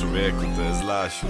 Człowieku, to jest Lasiu.